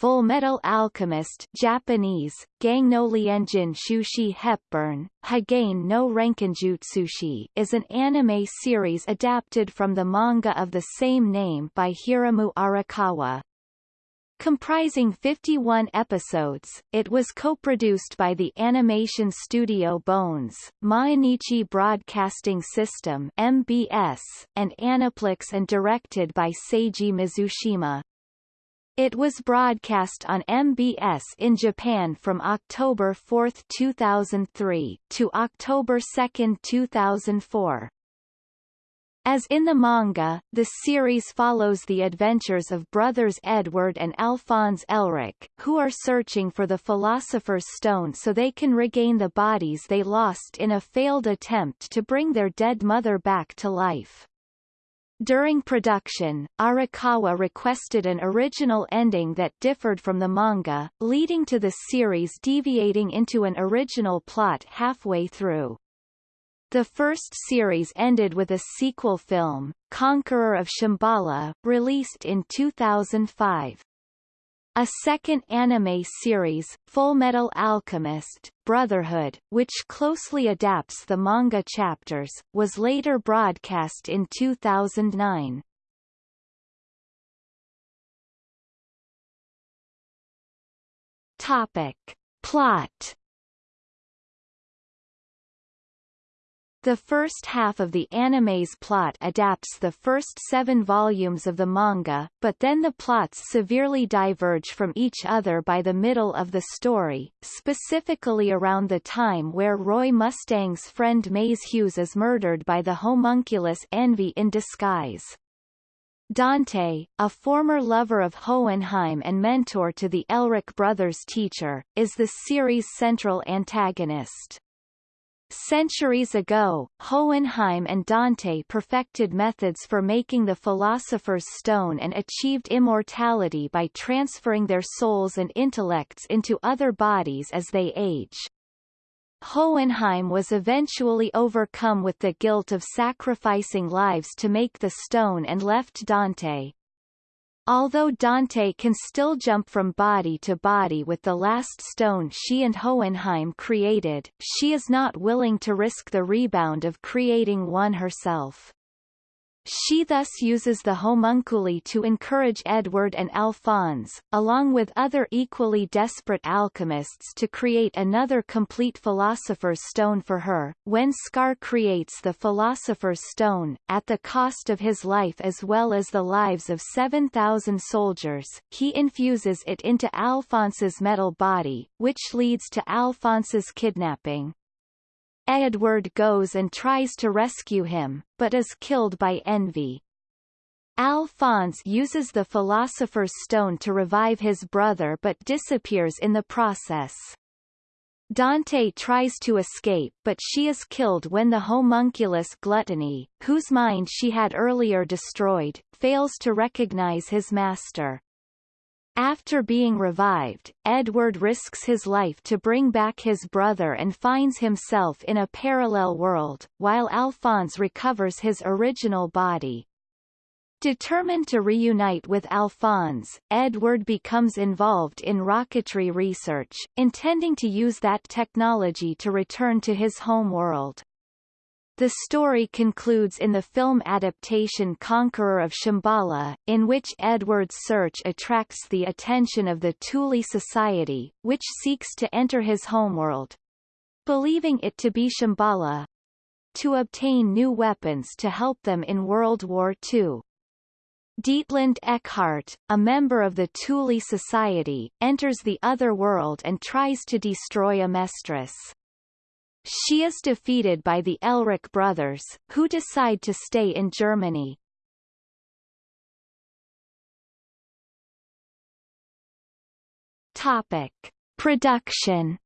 Full Metal Alchemist Japanese, Gang Lienjin Shushi Hepburn, Hagane no Renkinjutsushi is an anime series adapted from the manga of the same name by Hiramu Arakawa. Comprising 51 episodes, it was co-produced by the animation studio Bones, Mainichi Broadcasting System MBS, and Aniplex and directed by Seiji Mizushima. It was broadcast on MBS in Japan from October 4, 2003, to October 2, 2004. As in the manga, the series follows the adventures of brothers Edward and Alphonse Elric, who are searching for the Philosopher's Stone so they can regain the bodies they lost in a failed attempt to bring their dead mother back to life. During production, Arakawa requested an original ending that differed from the manga, leading to the series deviating into an original plot halfway through. The first series ended with a sequel film, Conqueror of Shambhala, released in 2005. A second anime series, Full Metal Alchemist, Brotherhood, which closely adapts the manga chapters, was later broadcast in 2009. Topic. Plot The first half of the anime's plot adapts the first seven volumes of the manga, but then the plots severely diverge from each other by the middle of the story, specifically around the time where Roy Mustang's friend Maes Hughes is murdered by the homunculus Envy in disguise. Dante, a former lover of Hohenheim and mentor to the Elric brothers' teacher, is the series' central antagonist. Centuries ago, Hohenheim and Dante perfected methods for making the Philosopher's Stone and achieved immortality by transferring their souls and intellects into other bodies as they age. Hohenheim was eventually overcome with the guilt of sacrificing lives to make the stone and left Dante, Although Dante can still jump from body to body with the last stone she and Hohenheim created, she is not willing to risk the rebound of creating one herself. She thus uses the homunculi to encourage Edward and Alphonse, along with other equally desperate alchemists to create another complete Philosopher's Stone for her. When Scar creates the Philosopher's Stone, at the cost of his life as well as the lives of 7,000 soldiers, he infuses it into Alphonse's metal body, which leads to Alphonse's kidnapping. Edward goes and tries to rescue him, but is killed by envy. Alphonse uses the Philosopher's Stone to revive his brother but disappears in the process. Dante tries to escape but she is killed when the homunculus Gluttony, whose mind she had earlier destroyed, fails to recognize his master. After being revived, Edward risks his life to bring back his brother and finds himself in a parallel world, while Alphonse recovers his original body. Determined to reunite with Alphonse, Edward becomes involved in rocketry research, intending to use that technology to return to his home world. The story concludes in the film adaptation Conqueror of Shambhala, in which Edward's search attracts the attention of the Thule Society, which seeks to enter his homeworld. Believing it to be Shambhala, to obtain new weapons to help them in World War II. Dietlinde Eckhart, a member of the Thule Society, enters the other world and tries to destroy a Amestris. She is defeated by the Elric brothers, who decide to stay in Germany. Topic. Production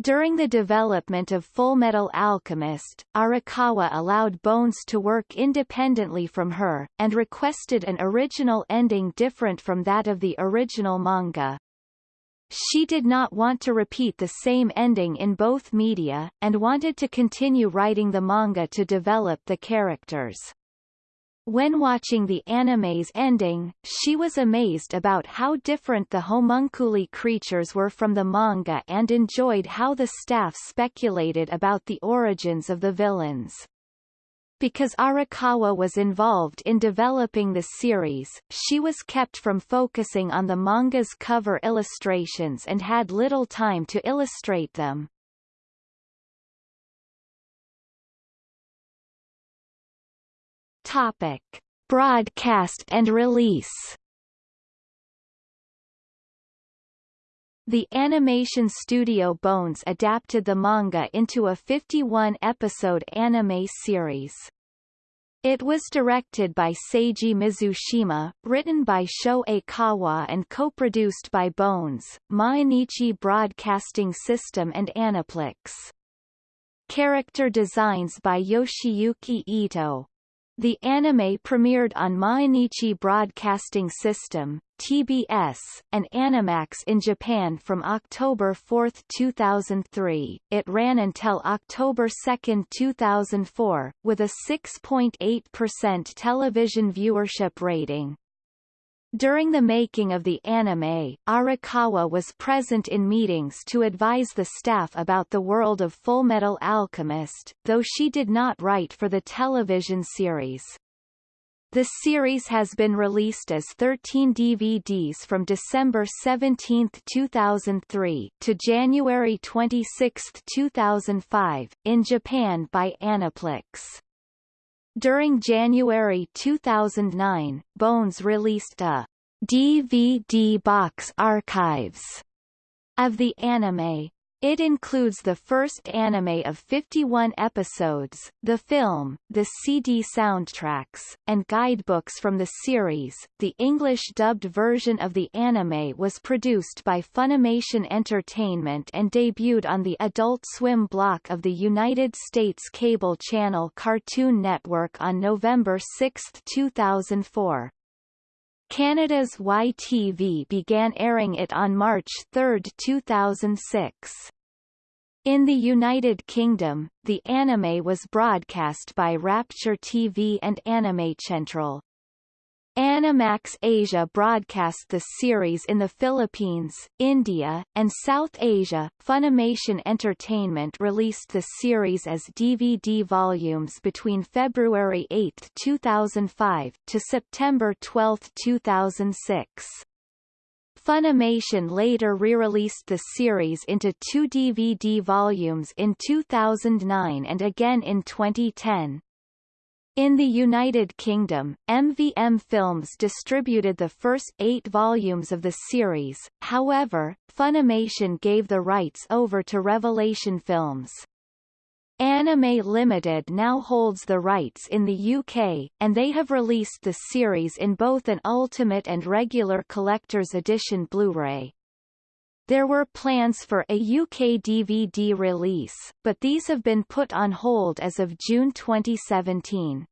During the development of Full Metal Alchemist, Arakawa allowed Bones to work independently from her, and requested an original ending different from that of the original manga. She did not want to repeat the same ending in both media, and wanted to continue writing the manga to develop the characters. When watching the anime's ending, she was amazed about how different the homunculi creatures were from the manga and enjoyed how the staff speculated about the origins of the villains. Because Arakawa was involved in developing the series, she was kept from focusing on the manga's cover illustrations and had little time to illustrate them. Topic: Broadcast and release. The animation studio Bones adapted the manga into a 51-episode anime series. It was directed by Seiji Mizushima, written by Sho Aikawa and co-produced by Bones, Mainichi Broadcasting System and Aniplex. Character designs by Yoshiyuki Ito. The anime premiered on Mainichi Broadcasting System TBS, and Animax in Japan from October 4, 2003. It ran until October 2, 2004, with a 6.8% television viewership rating. During the making of the anime, Arakawa was present in meetings to advise the staff about the world of Fullmetal Alchemist, though she did not write for the television series. The series has been released as 13 DVDs from December 17, 2003, to January 26, 2005, in Japan by Aniplex. During January 2009, Bones released a DVD box archives of the anime. It includes the first anime of 51 episodes, the film, the CD soundtracks, and guidebooks from the series. The English-dubbed version of the anime was produced by Funimation Entertainment and debuted on the Adult Swim block of the United States cable channel Cartoon Network on November 6, 2004. Canada's YTV began airing it on March 3, 2006. In the United Kingdom, the anime was broadcast by Rapture TV and Animecentral. Animax Asia broadcast the series in the Philippines, India, and South Asia. Funimation Entertainment released the series as DVD volumes between February 8, 2005 to September 12, 2006. Funimation later re-released the series into two DVD volumes in 2009 and again in 2010. In the United Kingdom, MVM Films distributed the first eight volumes of the series, however, Funimation gave the rights over to Revelation Films. Anime Limited now holds the rights in the UK, and they have released the series in both an Ultimate and regular Collector's Edition Blu-ray. There were plans for a UK DVD release, but these have been put on hold as of June 2017.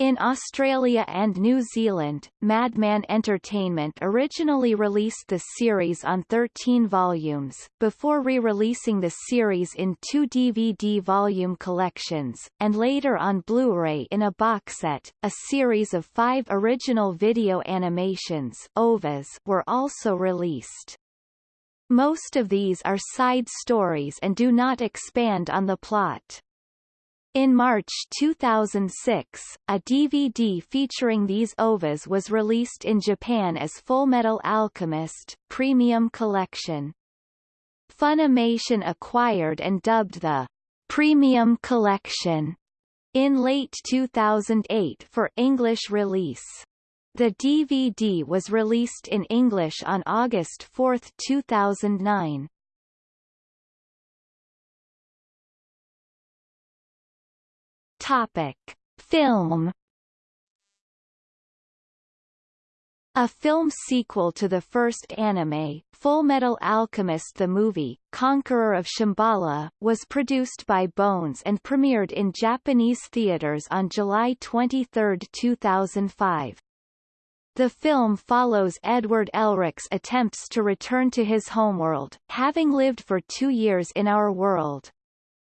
In Australia and New Zealand, Madman Entertainment originally released the series on 13 volumes, before re-releasing the series in two DVD volume collections, and later on Blu-ray in a box set. A series of five original video animations OVAs were also released. Most of these are side stories and do not expand on the plot. In March 2006, a DVD featuring these OVAs was released in Japan as Fullmetal Alchemist Premium Collection. Funimation acquired and dubbed the Premium Collection in late 2008 for English release. The DVD was released in English on August 4, 2009. Topic: Film A film sequel to the first anime, Fullmetal Alchemist the movie, Conqueror of Shambhala, was produced by Bones and premiered in Japanese theaters on July 23, 2005. The film follows Edward Elric's attempts to return to his homeworld, having lived for two years in our world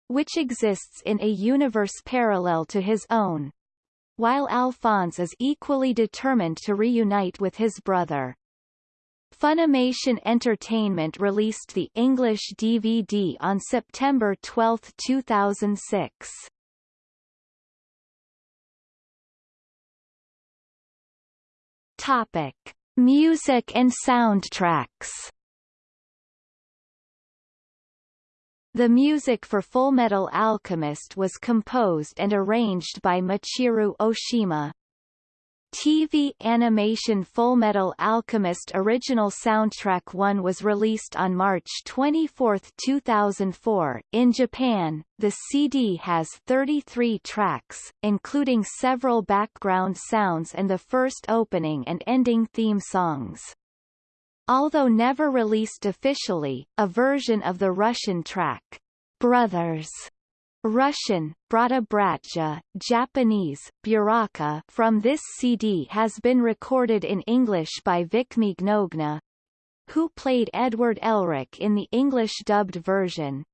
which exists in a universe parallel to his own. while Alphonse is equally determined to reunite with his brother. Funimation Entertainment released the English DVD on September 12, 2006. Topic: Music and soundtracks. The music for Fullmetal Alchemist was composed and arranged by Michiru Oshima. TV animation Fullmetal Alchemist Original Soundtrack 1 was released on March 24, 2004. In Japan, the CD has 33 tracks, including several background sounds and the first opening and ending theme songs. Although never released officially, a version of the Russian track, Brothers Russian, Bratja, Japanese, Buraka from this CD has been recorded in English by Vic Mignogna, who played Edward Elric in the English-dubbed version.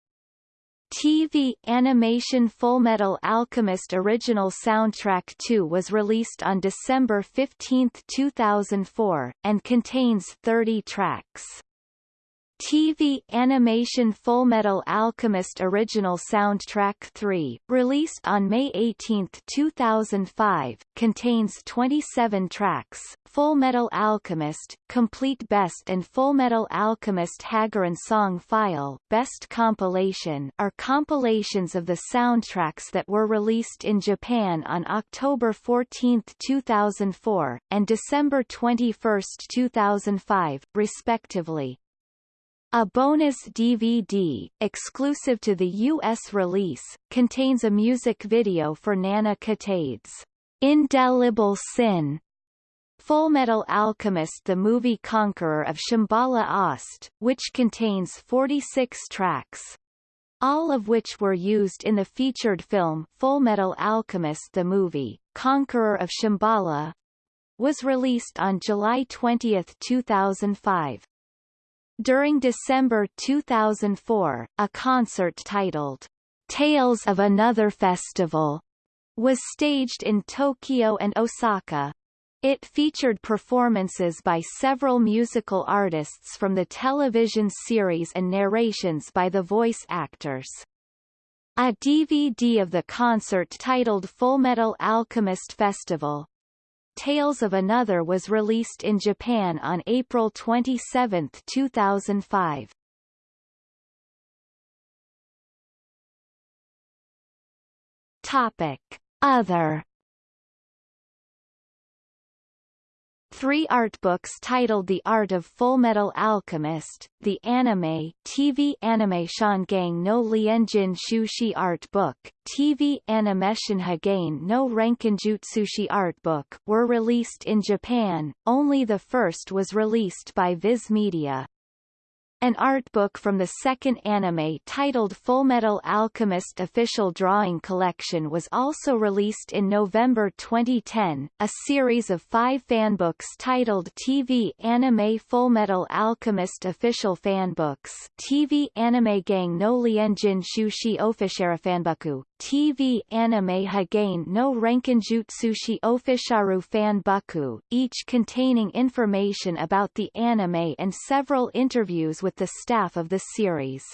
TV animation Fullmetal Alchemist Original Soundtrack 2 was released on December 15, 2004, and contains 30 tracks. TV animation Fullmetal Alchemist Original Soundtrack 3, released on May 18, 2005, contains 27 tracks. Fullmetal Alchemist, Complete Best and Fullmetal Alchemist Hagaren Song File Best Compilation are compilations of the soundtracks that were released in Japan on October 14, 2004, and December 21, 2005, respectively. A bonus DVD, exclusive to the U.S. release, contains a music video for Nana Kitade's Indelible Sin. Fullmetal Alchemist The Movie Conqueror of Shambhala Ost, which contains 46 tracks. All of which were used in the featured film Fullmetal Alchemist The Movie, Conqueror of Shambhala, was released on July 20, 2005. During December 2004, a concert titled, Tales of Another Festival, was staged in Tokyo and Osaka. It featured performances by several musical artists from the television series and narrations by the voice actors. A DVD of the concert titled Fullmetal Alchemist Festival, Tales of Another was released in Japan on April 27, 2005. Topic. Other Three art books titled The Art of Fullmetal Alchemist, the anime TV anime Shangang no Lienjin Shushi art book, TV animation Hagane no Renkinjutsushi art book were released in Japan, only the first was released by Viz Media. An art book from the second anime titled Fullmetal Alchemist Official Drawing Collection was also released in November 2010. A series of five fanbooks titled TV Anime Fullmetal Alchemist Official Fanbooks TV Anime Gang no Lienjin Shushi Officiara Fanbuku TV Anime Hagane no Renkinjutsushi Ofisharu Fanbuku, each containing information about the anime and several interviews with the staff of the series.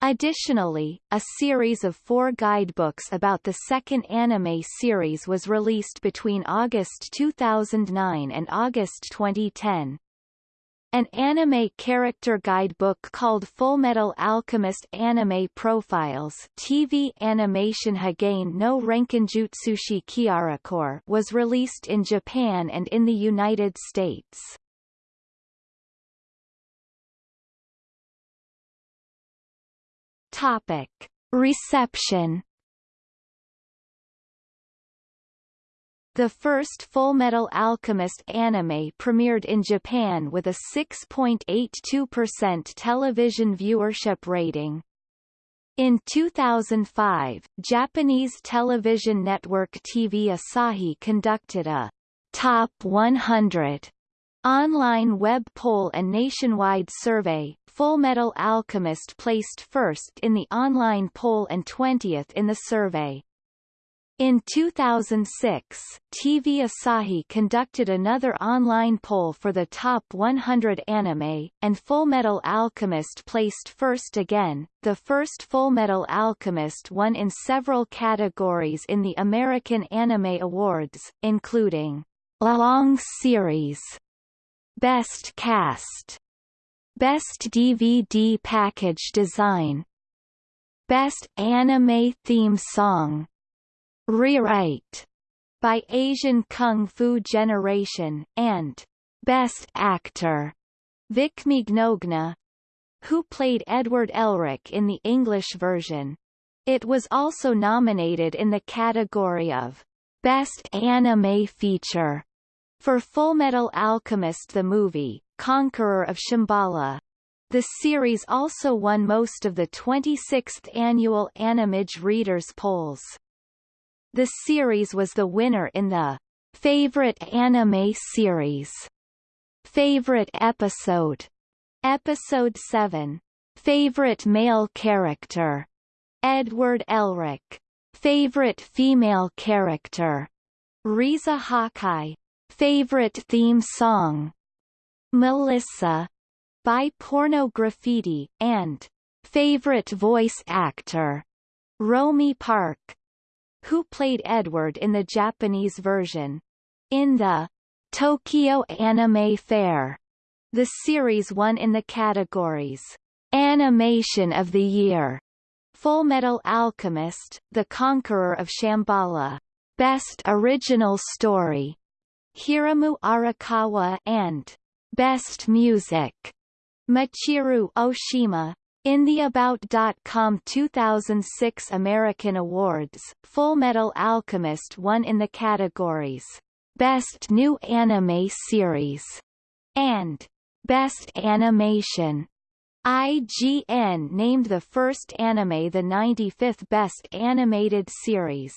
Additionally, a series of four guidebooks about the second anime series was released between August 2009 and August 2010. An anime character guidebook called Fullmetal Alchemist Anime Profiles TV Animation Hagane no Renkinjutsushi Kiarakor was released in Japan and in the United States. Topic. Reception The first Fullmetal Alchemist anime premiered in Japan with a 6.82% television viewership rating. In 2005, Japanese television network TV Asahi conducted a Top 100 online web poll and nationwide survey. Fullmetal Alchemist placed first in the online poll and 20th in the survey. In 2006, TV Asahi conducted another online poll for the top 100 anime, and Fullmetal Alchemist placed first again. The first Fullmetal Alchemist won in several categories in the American Anime Awards, including Long Series, Best Cast, Best DVD Package Design, Best Anime Theme Song, Rewrite by Asian Kung Fu Generation, and Best Actor Vic Mignogna, who played Edward Elric in the English version. It was also nominated in the category of Best Anime Feature for Fullmetal Alchemist the movie, Conqueror of Shambhala. The series also won most of the 26th annual Animage Readers polls. The series was the winner in the Favorite Anime Series Favorite Episode Episode 7 Favorite Male Character Edward Elric Favorite Female Character Riza Hawkeye Favorite Theme Song Melissa by Porno Graffitti, and Favorite Voice Actor Romi Park who played Edward in the Japanese version. In the Tokyo Anime Fair, the series won in the categories Animation of the Year, Fullmetal Alchemist, The Conqueror of Shambhala, Best Original Story, Hiramu Arakawa and Best Music, Michiru Oshima, in the About.com 2006 American Awards, Fullmetal Alchemist won in the categories Best New Anime Series and Best Animation. IGN named the first anime the 95th Best Animated Series.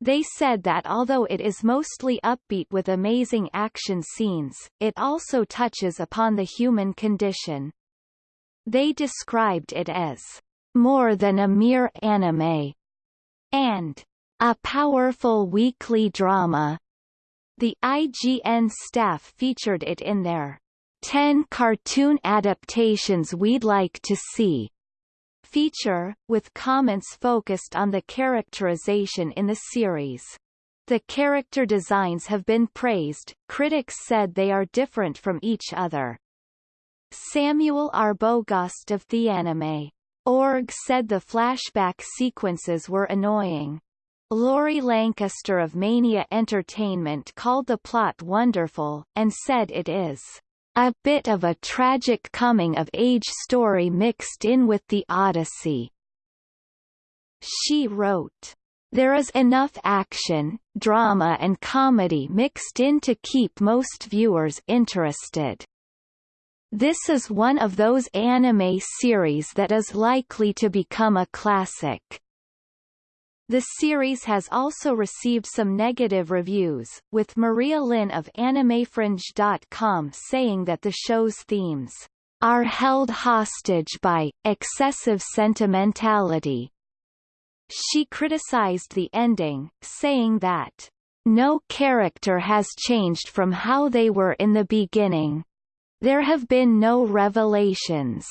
They said that although it is mostly upbeat with amazing action scenes, it also touches upon the human condition. They described it as more than a mere anime and a powerful weekly drama. The IGN staff featured it in their 10 cartoon adaptations we'd like to see feature, with comments focused on the characterization in the series. The character designs have been praised, critics said they are different from each other. Samuel Arbogast of TheAnime. Org said the flashback sequences were annoying. Laurie Lancaster of Mania Entertainment called the plot wonderful, and said it is a bit of a tragic coming-of-age story mixed in with the Odyssey. She wrote, There is enough action, drama and comedy mixed in to keep most viewers interested. This is one of those anime series that is likely to become a classic. The series has also received some negative reviews, with Maria Lin of AnimeFringe.com saying that the show's themes are held hostage by excessive sentimentality. She criticized the ending, saying that no character has changed from how they were in the beginning. There have been no revelations.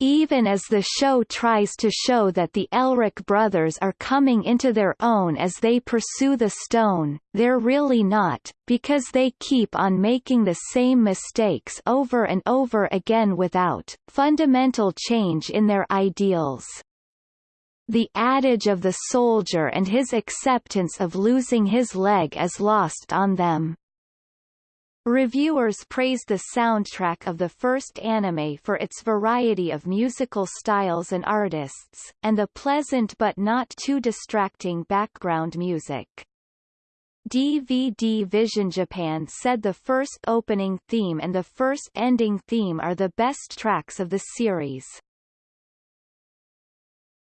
Even as the show tries to show that the Elric brothers are coming into their own as they pursue the stone, they're really not, because they keep on making the same mistakes over and over again without fundamental change in their ideals. The adage of the soldier and his acceptance of losing his leg is lost on them. Reviewers praised the soundtrack of the first anime for its variety of musical styles and artists, and the pleasant but not too distracting background music. DVD Vision Japan said the first opening theme and the first ending theme are the best tracks of the series.